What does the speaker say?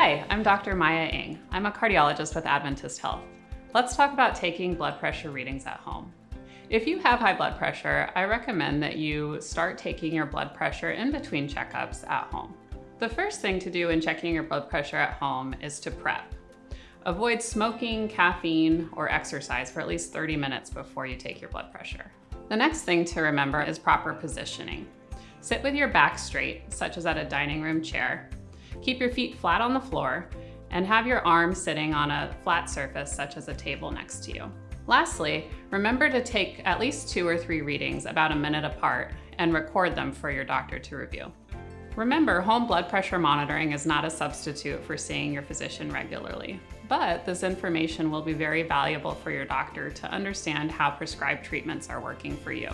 Hi, I'm Dr. Maya Ng. I'm a cardiologist with Adventist Health. Let's talk about taking blood pressure readings at home. If you have high blood pressure, I recommend that you start taking your blood pressure in between checkups at home. The first thing to do in checking your blood pressure at home is to prep. Avoid smoking, caffeine, or exercise for at least 30 minutes before you take your blood pressure. The next thing to remember is proper positioning. Sit with your back straight, such as at a dining room chair, Keep your feet flat on the floor and have your arms sitting on a flat surface such as a table next to you. Lastly, remember to take at least two or three readings about a minute apart and record them for your doctor to review. Remember, home blood pressure monitoring is not a substitute for seeing your physician regularly, but this information will be very valuable for your doctor to understand how prescribed treatments are working for you.